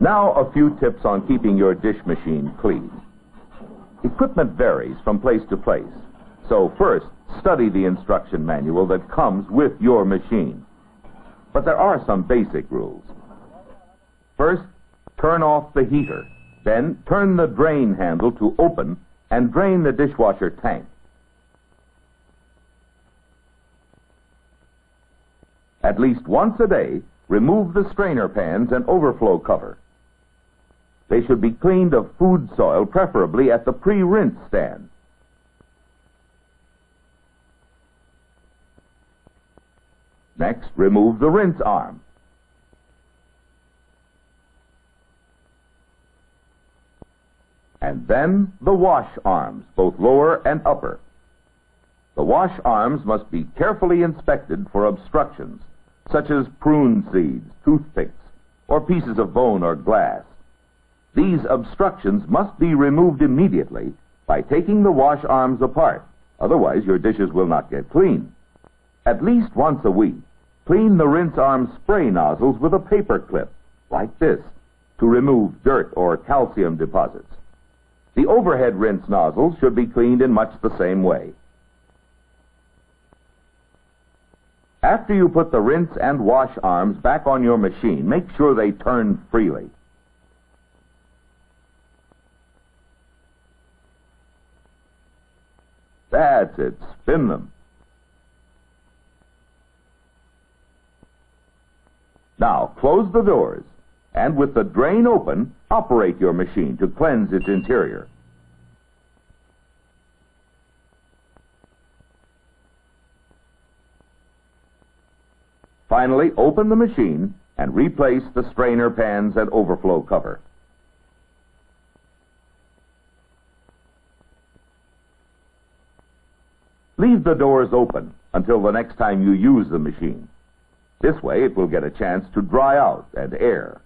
Now, a few tips on keeping your dish machine clean. Equipment varies from place to place, so first, study the instruction manual that comes with your machine. But there are some basic rules. First, turn off the heater. Then, turn the drain handle to open and drain the dishwasher tank. At least once a day, remove the strainer pans and overflow cover. They should be cleaned of food soil, preferably at the pre-rinse stand. Next, remove the rinse arm. And then the wash arms, both lower and upper. The wash arms must be carefully inspected for obstructions, such as prune seeds, toothpicks, or pieces of bone or glass. These obstructions must be removed immediately by taking the wash arms apart. Otherwise, your dishes will not get clean. At least once a week, clean the rinse arm spray nozzles with a paper clip, like this, to remove dirt or calcium deposits. The overhead rinse nozzles should be cleaned in much the same way. After you put the rinse and wash arms back on your machine, make sure they turn freely. That's it. Spin them. Now, close the doors, and with the drain open, operate your machine to cleanse its interior. Finally, open the machine and replace the strainer pans and overflow cover. Leave the doors open until the next time you use the machine. This way it will get a chance to dry out and air.